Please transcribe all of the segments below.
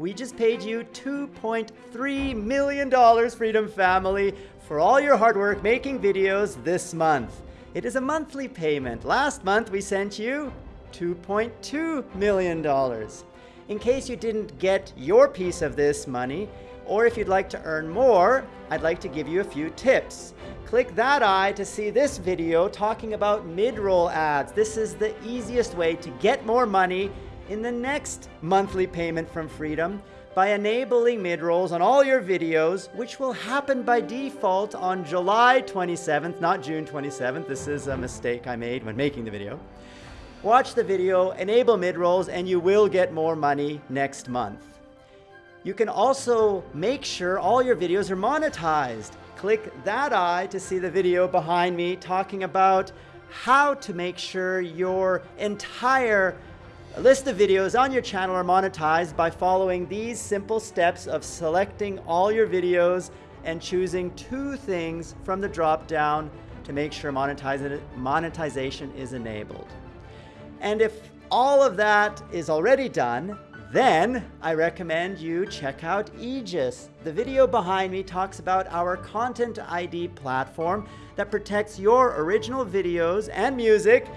We just paid you $2.3 million, Freedom Family, for all your hard work making videos this month. It is a monthly payment. Last month we sent you $2.2 million. In case you didn't get your piece of this money, or if you'd like to earn more, I'd like to give you a few tips. Click that eye to see this video talking about mid-roll ads. This is the easiest way to get more money in the next monthly payment from Freedom by enabling mid-rolls on all your videos, which will happen by default on July 27th, not June 27th. This is a mistake I made when making the video. Watch the video, enable mid-rolls, and you will get more money next month. You can also make sure all your videos are monetized. Click that eye to see the video behind me talking about how to make sure your entire list of videos on your channel are monetized by following these simple steps of selecting all your videos and choosing two things from the drop down to make sure monetization is enabled. And if all of that is already done, then I recommend you check out Aegis. The video behind me talks about our Content ID platform that protects your original videos and music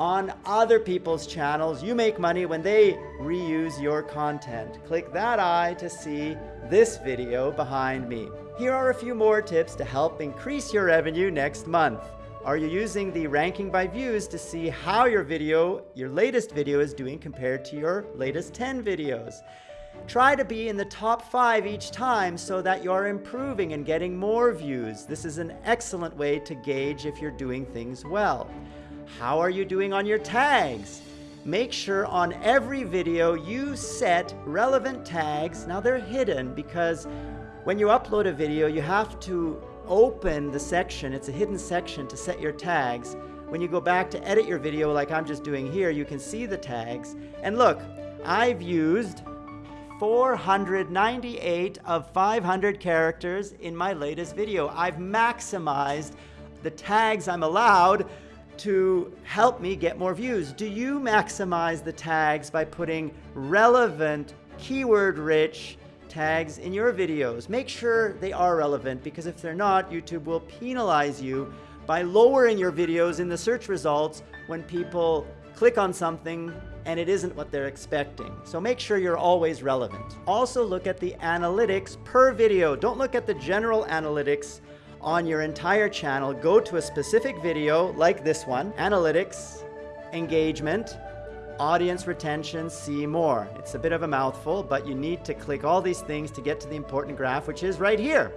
on other people's channels. You make money when they reuse your content. Click that eye to see this video behind me. Here are a few more tips to help increase your revenue next month. Are you using the ranking by views to see how your video, your latest video is doing compared to your latest 10 videos? Try to be in the top five each time so that you're improving and getting more views. This is an excellent way to gauge if you're doing things well. How are you doing on your tags? Make sure on every video you set relevant tags. Now they're hidden because when you upload a video, you have to open the section, it's a hidden section to set your tags. When you go back to edit your video like I'm just doing here, you can see the tags. And look, I've used 498 of 500 characters in my latest video. I've maximized the tags I'm allowed to help me get more views. Do you maximize the tags by putting relevant, keyword-rich tags in your videos. Make sure they are relevant because if they're not, YouTube will penalize you by lowering your videos in the search results when people click on something and it isn't what they're expecting. So make sure you're always relevant. Also look at the analytics per video. Don't look at the general analytics on your entire channel. Go to a specific video like this one, analytics, engagement, audience retention, see more. It's a bit of a mouthful, but you need to click all these things to get to the important graph, which is right here.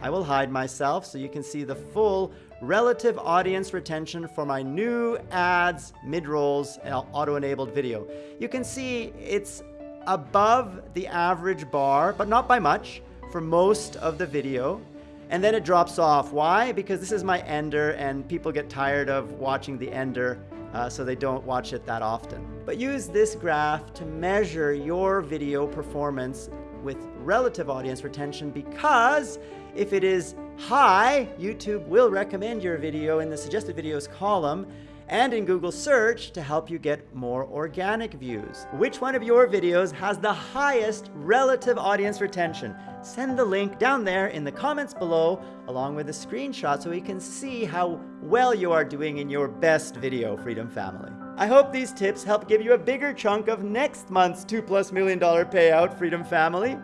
I will hide myself so you can see the full relative audience retention for my new ads, mid-rolls, uh, auto-enabled video. You can see it's above the average bar, but not by much, for most of the video. And then it drops off. Why? Because this is my ender and people get tired of watching the ender uh, so they don't watch it that often. But use this graph to measure your video performance with relative audience retention because if it is high, YouTube will recommend your video in the suggested videos column and in Google search to help you get more organic views. Which one of your videos has the highest relative audience retention? Send the link down there in the comments below along with a screenshot so we can see how well you are doing in your best video, Freedom Family. I hope these tips help give you a bigger chunk of next month's 2 plus million dollar payout, Freedom Family.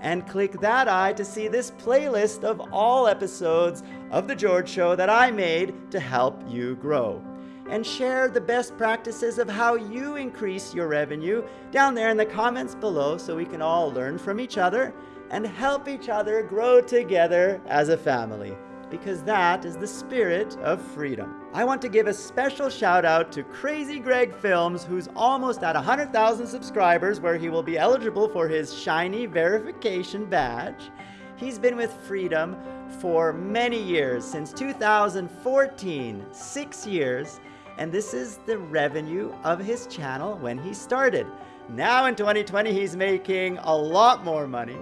And click that eye to see this playlist of all episodes of The George Show that I made to help you grow and share the best practices of how you increase your revenue down there in the comments below so we can all learn from each other and help each other grow together as a family because that is the spirit of freedom. I want to give a special shout out to Crazy Greg Films, who's almost at 100,000 subscribers, where he will be eligible for his shiny verification badge. He's been with Freedom for many years, since 2014, six years, and this is the revenue of his channel when he started. Now in 2020, he's making a lot more money,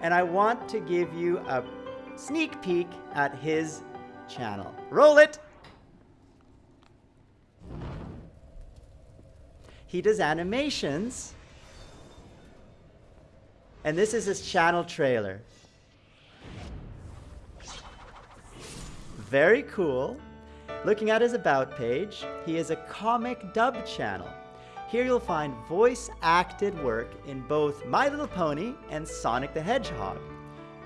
and I want to give you a sneak peek at his channel. Roll it! He does animations And this is his channel trailer. Very cool. Looking at his About page, he is a comic dub channel. Here you'll find voice acted work in both My Little Pony and Sonic the Hedgehog.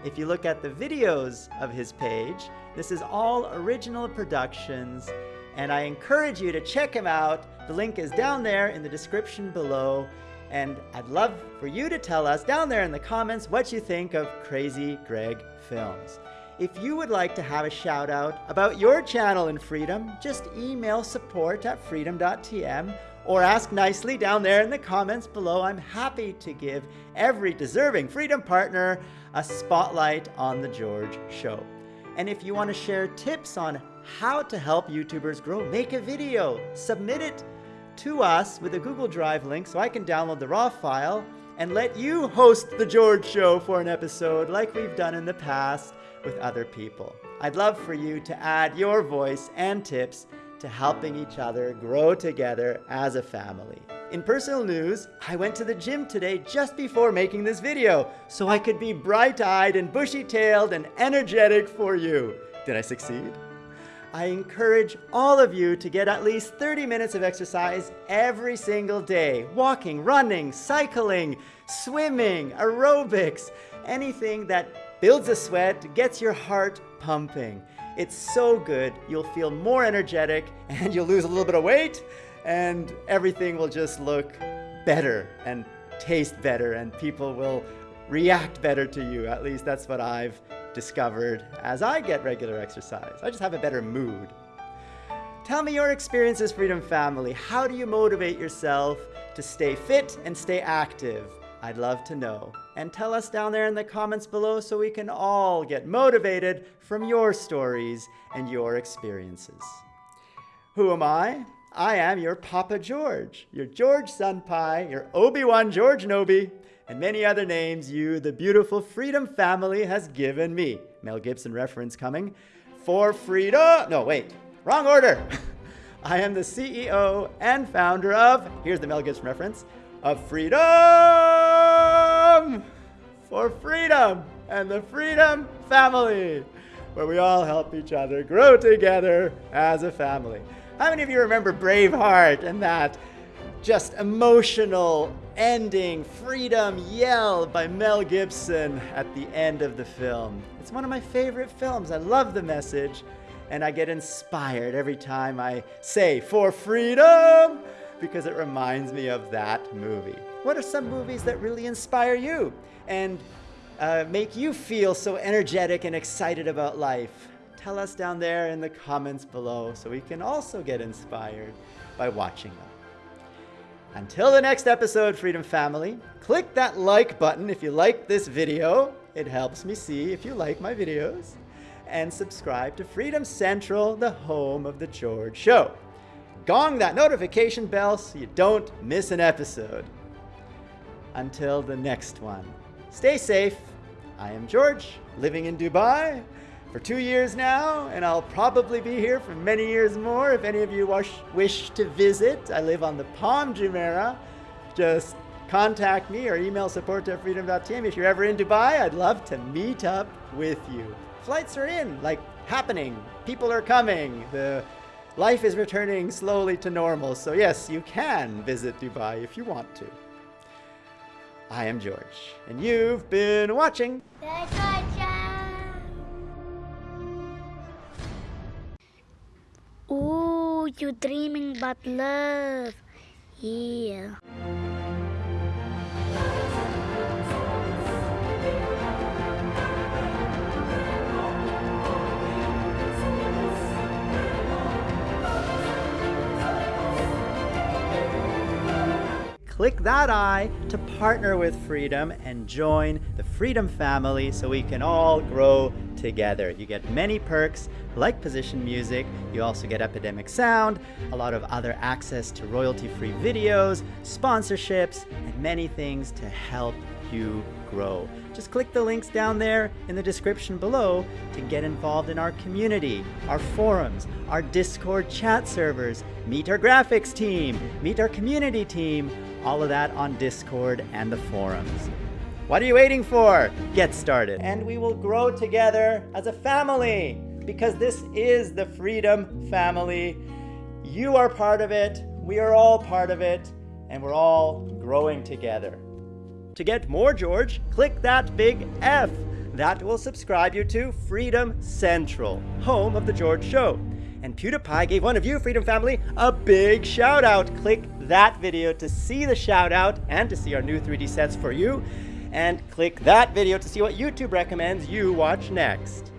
If you look at the videos of his page, this is all original productions, and I encourage you to check him out. The link is down there in the description below, and I'd love for you to tell us down there in the comments what you think of Crazy Greg Films. If you would like to have a shout out about your channel in Freedom, just email support at freedom.tm or ask nicely down there in the comments below. I'm happy to give every deserving Freedom partner a spotlight on The George Show. And if you want to share tips on how to help YouTubers grow, make a video, submit it to us with a Google Drive link so I can download the raw file and let you host The George Show for an episode like we've done in the past with other people. I'd love for you to add your voice and tips to helping each other grow together as a family. In personal news, I went to the gym today just before making this video, so I could be bright-eyed and bushy-tailed and energetic for you. Did I succeed? I encourage all of you to get at least 30 minutes of exercise every single day. Walking, running, cycling, swimming, aerobics, anything that builds a sweat, gets your heart pumping. It's so good. You'll feel more energetic and you'll lose a little bit of weight and everything will just look better and taste better and people will react better to you. At least that's what I've discovered as I get regular exercise. I just have a better mood. Tell me your experiences, Freedom Family. How do you motivate yourself to stay fit and stay active? I'd love to know. And tell us down there in the comments below so we can all get motivated from your stories and your experiences. Who am I? I am your Papa George, your George Senpai, your Obi-Wan George Nobi, and many other names you, the beautiful Freedom family, has given me. Mel Gibson reference coming. For freedom, no wait, wrong order. I am the CEO and founder of, here's the Mel Gibson reference, of freedom for freedom and the freedom family where we all help each other grow together as a family. How many of you remember Braveheart and that just emotional ending freedom yell by Mel Gibson at the end of the film? It's one of my favorite films. I love the message and I get inspired every time I say for freedom because it reminds me of that movie. What are some movies that really inspire you and uh, make you feel so energetic and excited about life? Tell us down there in the comments below so we can also get inspired by watching them. Until the next episode, Freedom Family, click that like button if you like this video. It helps me see if you like my videos. And subscribe to Freedom Central, the home of The George Show gong that notification bell so you don't miss an episode. Until the next one, stay safe. I am George, living in Dubai for two years now, and I'll probably be here for many years more if any of you wish, wish to visit. I live on the Palm Jumeirah. Just contact me or email support. If you're ever in Dubai, I'd love to meet up with you. Flights are in, like happening. People are coming. The Life is returning slowly to normal, so yes, you can visit Dubai if you want to. I am George, and you've been watching... Ooh, you're dreaming about love. Yeah. Click that eye to partner with Freedom and join the Freedom family so we can all grow together. You get many perks like position music, you also get Epidemic Sound, a lot of other access to royalty-free videos, sponsorships, and many things to help you grow. Just click the links down there in the description below to get involved in our community, our forums, our Discord chat servers, meet our graphics team, meet our community team, all of that on Discord and the forums. What are you waiting for? Get started. And we will grow together as a family because this is the Freedom Family. You are part of it, we are all part of it, and we're all growing together. To get more George, click that big F. That will subscribe you to Freedom Central, home of The George Show. And PewDiePie gave one of you, Freedom Family, a big shout out. Click that video to see the shout out and to see our new 3D sets for you. And click that video to see what YouTube recommends you watch next.